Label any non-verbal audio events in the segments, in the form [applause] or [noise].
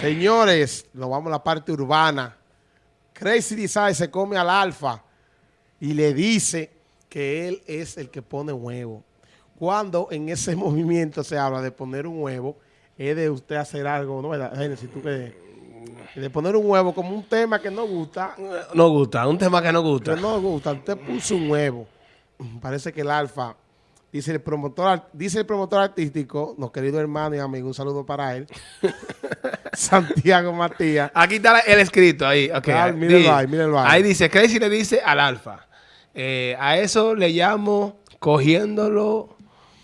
Señores, nos vamos a la parte urbana. Crazy Design se come al alfa y le dice que él es el que pone huevo. Cuando en ese [laughs] movimiento se habla de poner un huevo, es de usted hacer algo, ¿no? Si tú que de poner un huevo como un tema que no gusta. No gusta, un tema que no gusta. Que no gusta. Usted puso un huevo. Parece que el alfa Dice el promotor, dice el promotor artístico, nuestro querido hermano y amigo, un saludo para él. [laughs] Santiago Matías. Aquí está el escrito ahí. Okay, ah, mírenlo ahí, mírenlo ahí. Ahí dice, Crazy le dice al alfa. Eh, a eso le llamo cogiéndolo,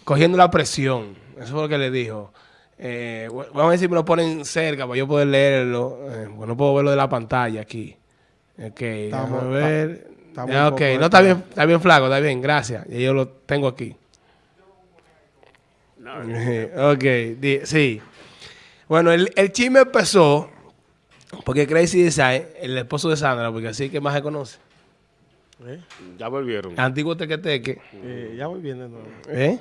cogiendo la presión. Eso fue lo que le dijo. Eh, vamos a ver si me lo ponen cerca para yo poder leerlo. Eh, no puedo verlo de la pantalla aquí. Ok, vamos a ver. ok, no está bien, está bien flaco, está bien, gracias. Y yo lo tengo aquí. [laughs] ok, sí. Bueno, el, el chisme empezó porque Crazy Design, el esposo de Sandra, porque así que más se conoce. ¿Eh? Ya volvieron. Antiguo tequeteque. Eh, ya voy viendo. ¿Eh?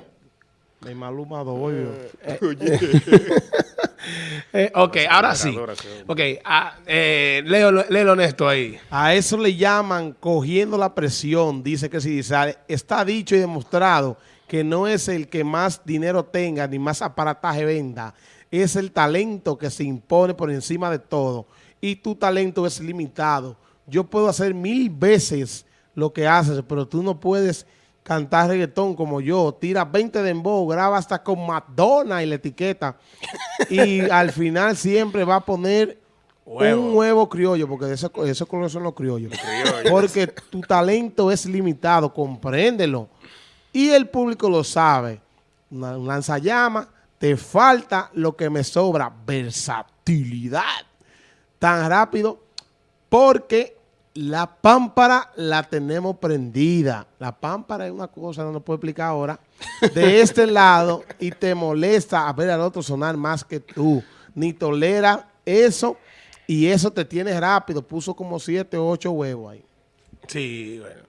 De Maluma. Eh, [laughs] [laughs] eh, ok, ahora sí. Ok, ah, eh, leo, leo honesto ahí. A eso le llaman cogiendo la presión, dice que si está dicho y demostrado que no es el que más dinero tenga ni más aparataje venda, es el talento que se impone por encima de todo y tu talento es limitado. Yo puedo hacer mil veces lo que haces, pero tú no puedes cantar reggaetón como yo. Tira 20 de embo, graba hasta con Madonna y la etiqueta. y [laughs] al final siempre va a poner un huevo criollo, porque esos eso colores son los criollos. Porque tu talento es limitado, compréndelo. Y el público lo sabe. Una, un lanzallamas, te falta lo que me sobra, versatilidad. Tan rápido, porque la pámpara la tenemos prendida. La pámpara es una cosa, no lo puedo explicar ahora, de [laughs] este lado y te molesta a ver al otro sonar más que tú. Ni tolera eso y eso te tiene rápido. Puso como siete o ocho huevos ahí. Sí, bueno.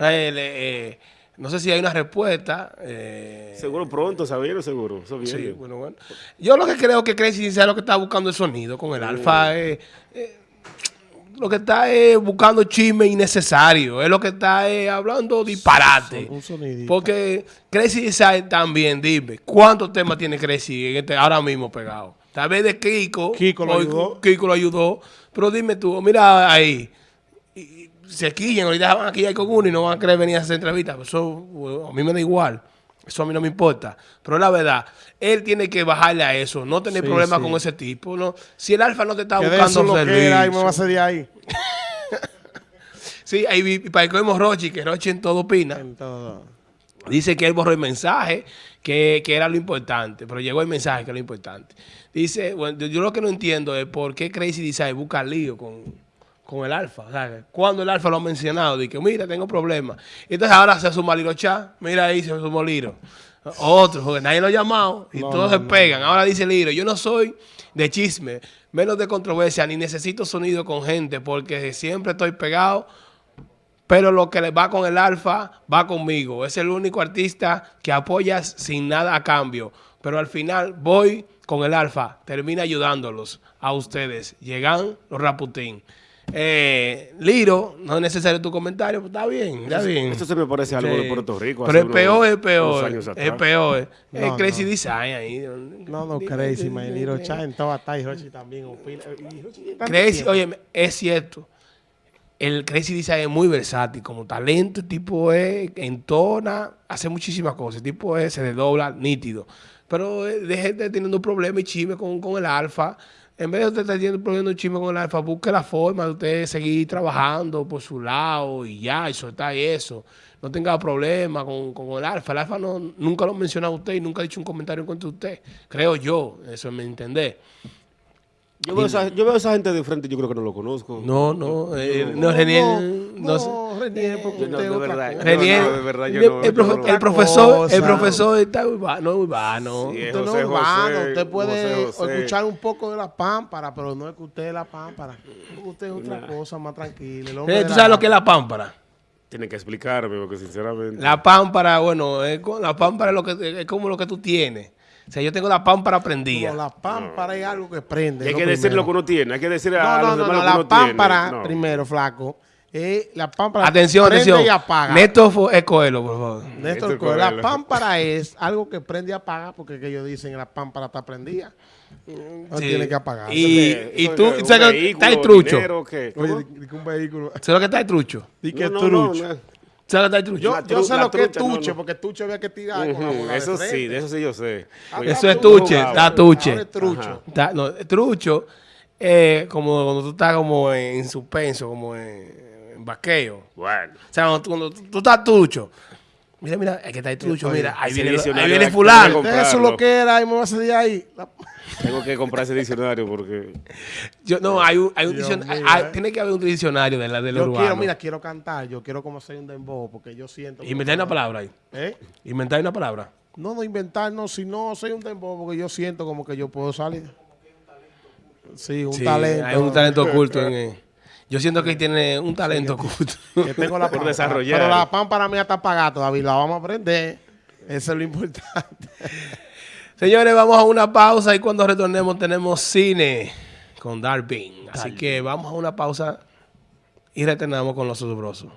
Eh, no sé si hay una respuesta. Eh, seguro pronto, ¿sabieron? Seguro. sí, bueno, bueno. Yo lo que creo que Crazy sea lo que está buscando el sonido con el alfa. Eh, eh, lo que está es buscando chisme innecesario. Es lo que está hablando disparate. Porque Crazy Design también, dime, ¿cuántos temas tiene Crazy en este, ahora mismo pegado? Tal vez de Kiko. Kiko lo ayudó. Kiko lo ayudó. Pero dime tú, mira ahí se quillan, ahorita van aquí con uno y no van a querer venir a hacer entrevistas. Eso a mí me da igual. Eso a mí no me importa. Pero la verdad, él tiene que bajarle a eso. No tener problemas con ese tipo. ¿no? Si el alfa no te está buscando lo que era, me va a de ahí. [laughs] sí, ahí para que vemos Rochi, que Rochi en todo opina. Dice que él borró el mensaje, que, que, era lo importante. Pero llegó el mensaje, que es lo importante. Dice, bueno, yo lo que no entiendo es por qué Crazy Design busca lío con con el alfa. O sea, cuando el alfa lo ha mencionado, dice, mira, tengo problemas. Entonces ahora se suma Liro Chá, mira ahí se sumó Liro. Otro, porque nadie lo ha llamado y todos se pegan. Ahora dice Liro, yo no soy de chisme, menos de controversia, ni necesito sonido con gente, porque siempre estoy pegado, pero lo que va con el alfa va conmigo. Es el único artista que apoyas sin nada a cambio. Pero al final voy con el alfa, termina ayudándolos a ustedes. Llegan los Raputín. Eh, Liro, no es necesario tu comentario, pues está bien, está bien. Esto se me parece algo de Puerto Rico. Pero es peor, es peor. Es peor. Es Crazy Design ahí. No, no, Crazy, man. Liro Chan, está y Rochi también. Crazy, oye, es cierto. El Crazy Design es muy versátil. Como talento, el tipo es, entona, hace muchísimas cosas. El tipo es, se desdobla nítido. Pero eh, de gente teniendo problemas y chisme con, con el alfa en vez de usted estar yendo poniendo un chisme con el alfa, busque la forma de usted seguir trabajando por su lado y ya, y soltar eso. No tenga problema con, con, el alfa. El alfa no, nunca lo ha mencionado usted y nunca ha dicho un comentario en contra de usted. Creo yo, eso es mi entender. Yo veo, esa, yo veo a esa gente de frente, yo creo que no lo conozco. No, no, eh, no, Renier, no, no, Renier, porque no, de verdad, Renier, de verdad, yo no, el, profe, el profesor, el profesor está urbano, urbano. Sí, usted no es urbano, usted puede escuchar un poco de la pámpara, pero no es que usted es la pámpara. Usted es otra cosa más tranquila. Eh, ¿Tú sabes lo que es la pámpara? Tiene que explicarme, porque sinceramente... La pámpara, bueno, es, la pámpara es, lo que, es como lo que tú tienes. O sea, yo tengo la pámpara No, prendida. la pámpara es algo que prende. Y hay que decir lo que uno tiene, hay que decir a No, los no, no, demás no, lo que la uno tiene. pámpara, No. primero, flaco. eh, la pámpara Atención, prende atención. y apaga. Néstor es Coelho, por favor. Néstor Néstor Coelho, la pámpara es algo que prende y apaga porque que ellos dicen la pámpara está prendida. No Sí. tiene que apagar. Y, y tú, ¿sabes que está el trucho? dinero, ¿qué? Oye, un vehículo. ¿Sabes lo que está el trucho? Di que No, no, trucho. no, no. Yo, sé lo que es no, tuche, no. porque tuche había que tirar con la de Eso sí, de eso sí yo sé. Ahora Eso es tuche, ahora está tuche. es trucho. Está- no, trucho es como cuando tú estás como en suspenso, como en, en vaqueo. Bueno. O sea, cuando tú, cuando tú- tú estás trucho. Mira, mira, es que está el trucho, Oye, mira, ahí viene, ahí diccionario viene fulano. Eso es lo que era y me va a salir ahí. La- Tengo que comprar ese diccionario porque... Yo, no, hay un, hay un diccionario, hay- eh. tiene que haber un diccionario de la del Yo urbano. quiero, mira, quiero cantar, yo quiero como hacer un dembow, porque yo siento... Inventar una palabra ahí. ¿Eh? Inventar una palabra. No, no inventar, no, si no soy un dembow, porque yo siento como que yo puedo salir. Sí, un Sí, talento. Hay un talento oculto en [laughs] él. Yo siento que tiene un talento oculto. [laughs] que tengo la [laughs] Por desarrollar. Pero la pámpara mía está apagada todavía, la vamos a aprender. Eso es lo importante. [laughs] Señores, vamos a una pausa y cuando retornemos tenemos cine con Darwin. Así que vamos a una pausa y retornamos con los asombrosos.